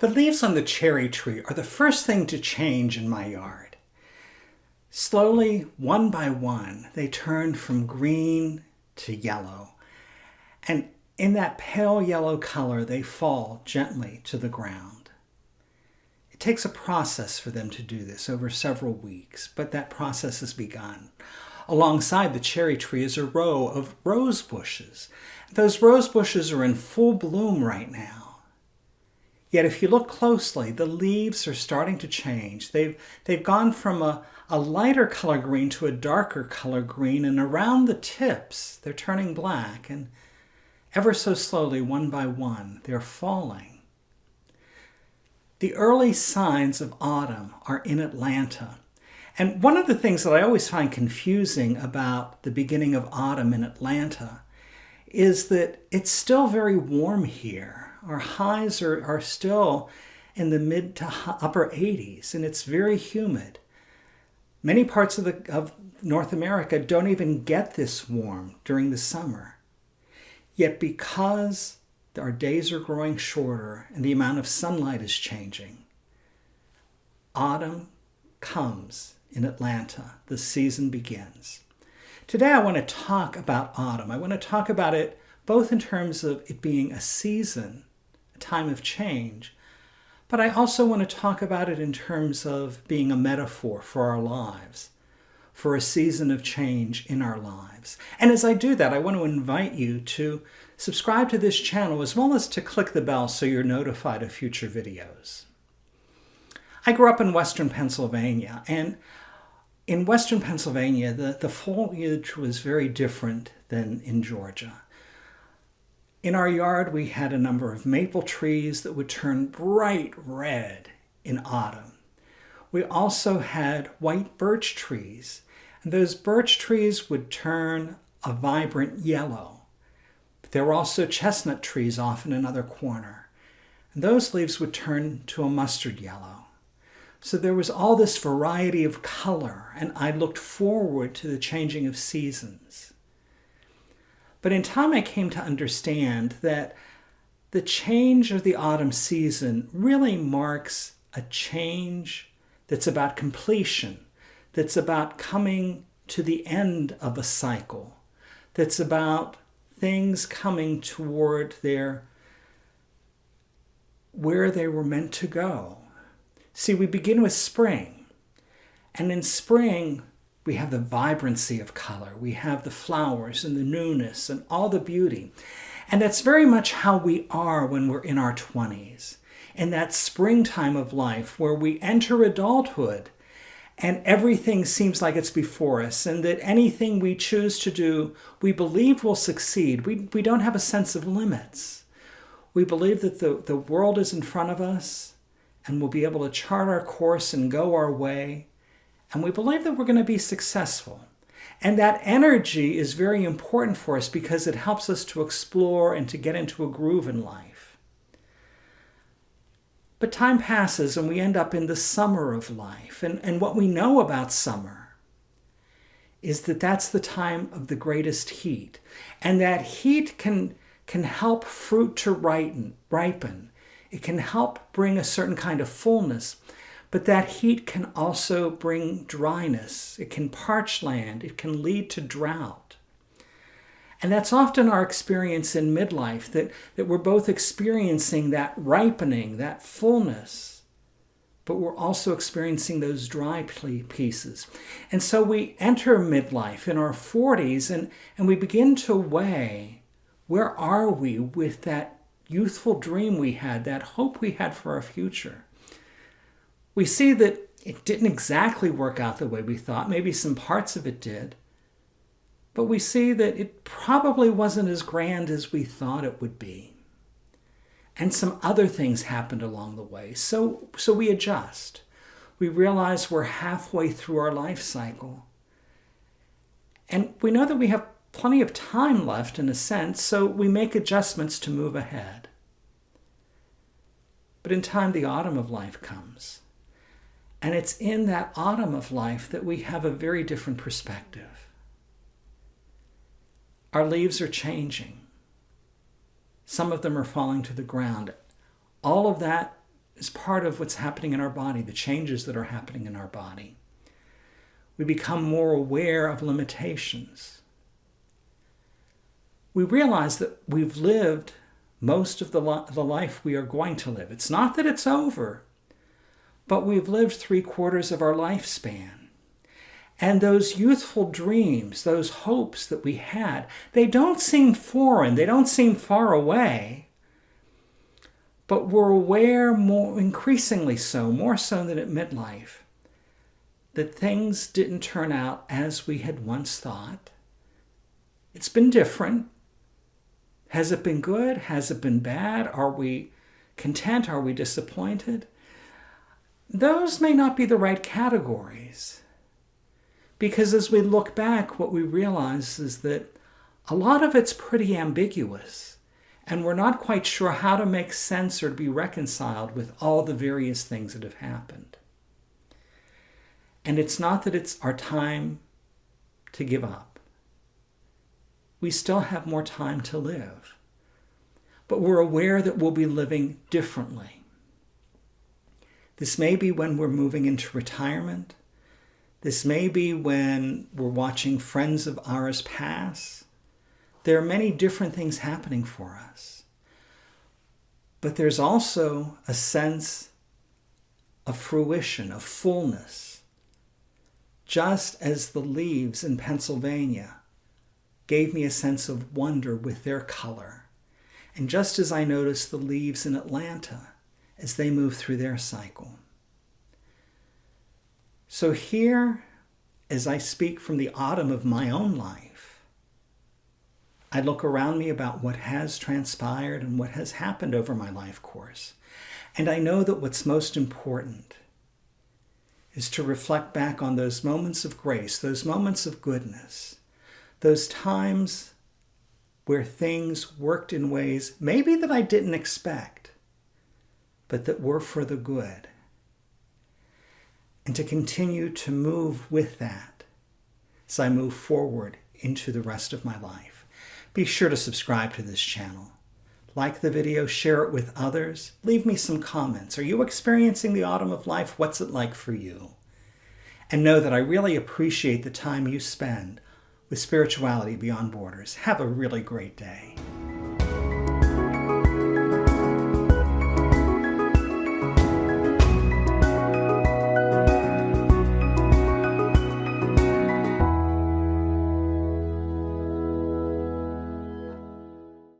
The leaves on the cherry tree are the first thing to change in my yard. Slowly, one by one, they turn from green to yellow. And in that pale yellow color, they fall gently to the ground. It takes a process for them to do this over several weeks, but that process has begun. Alongside the cherry tree is a row of rose bushes. Those rose bushes are in full bloom right now. Yet if you look closely, the leaves are starting to change. They've, they've gone from a, a lighter color green to a darker color green, and around the tips, they're turning black, and ever so slowly, one by one, they're falling. The early signs of autumn are in Atlanta. And one of the things that I always find confusing about the beginning of autumn in Atlanta is that it's still very warm here our highs are, are still in the mid to upper 80s, and it's very humid. Many parts of, the, of North America don't even get this warm during the summer. Yet because our days are growing shorter and the amount of sunlight is changing, autumn comes in Atlanta. The season begins. Today I want to talk about autumn. I want to talk about it both in terms of it being a season time of change. But I also want to talk about it in terms of being a metaphor for our lives, for a season of change in our lives. And as I do that, I want to invite you to subscribe to this channel as well as to click the bell so you're notified of future videos. I grew up in western Pennsylvania, and in western Pennsylvania, the, the foliage was very different than in Georgia. In our yard, we had a number of maple trees that would turn bright red in autumn. We also had white birch trees, and those birch trees would turn a vibrant yellow. But there were also chestnut trees off in another corner, and those leaves would turn to a mustard yellow. So there was all this variety of color, and I looked forward to the changing of seasons. But in time, I came to understand that the change of the autumn season really marks a change that's about completion, that's about coming to the end of a cycle, that's about things coming toward their where they were meant to go. See, we begin with spring. And in spring, we have the vibrancy of color. We have the flowers and the newness and all the beauty. And that's very much how we are when we're in our 20s. In that springtime of life where we enter adulthood and everything seems like it's before us and that anything we choose to do, we believe will succeed. We, we don't have a sense of limits. We believe that the, the world is in front of us and we'll be able to chart our course and go our way and we believe that we're going to be successful. And that energy is very important for us because it helps us to explore and to get into a groove in life. But time passes and we end up in the summer of life. And, and what we know about summer is that that's the time of the greatest heat. And that heat can, can help fruit to ripen, ripen. It can help bring a certain kind of fullness. But that heat can also bring dryness. It can parch land. It can lead to drought. And that's often our experience in midlife, that, that we're both experiencing that ripening, that fullness, but we're also experiencing those dry pieces. And so we enter midlife in our 40s and, and we begin to weigh where are we with that youthful dream we had, that hope we had for our future we see that it didn't exactly work out the way we thought. Maybe some parts of it did. But we see that it probably wasn't as grand as we thought it would be. And some other things happened along the way. So, so we adjust. We realize we're halfway through our life cycle. And we know that we have plenty of time left in a sense, so we make adjustments to move ahead. But in time, the autumn of life comes. And it's in that autumn of life that we have a very different perspective. Our leaves are changing. Some of them are falling to the ground. All of that is part of what's happening in our body, the changes that are happening in our body. We become more aware of limitations. We realize that we've lived most of the, the life we are going to live. It's not that it's over, but we've lived three quarters of our lifespan. And those youthful dreams, those hopes that we had, they don't seem foreign, they don't seem far away. But we're aware more increasingly so, more so than at midlife, that things didn't turn out as we had once thought. It's been different. Has it been good? Has it been bad? Are we content? Are we disappointed? Those may not be the right categories. Because as we look back, what we realize is that a lot of it's pretty ambiguous, and we're not quite sure how to make sense or to be reconciled with all the various things that have happened. And it's not that it's our time to give up we still have more time to live. But we're aware that we'll be living differently. This may be when we're moving into retirement. This may be when we're watching friends of ours pass. There are many different things happening for us. But there's also a sense of fruition, of fullness. Just as the leaves in Pennsylvania gave me a sense of wonder with their color. And just as I noticed the leaves in Atlanta as they move through their cycle. So here, as I speak from the autumn of my own life, I look around me about what has transpired and what has happened over my life course. And I know that what's most important is to reflect back on those moments of grace, those moments of goodness, those times where things worked in ways maybe that I didn't expect, but that were for the good. And to continue to move with that as I move forward into the rest of my life. Be sure to subscribe to this channel. Like the video, share it with others. Leave me some comments. Are you experiencing the autumn of life? What's it like for you? And know that I really appreciate the time you spend with Spirituality Beyond Borders. Have a really great day.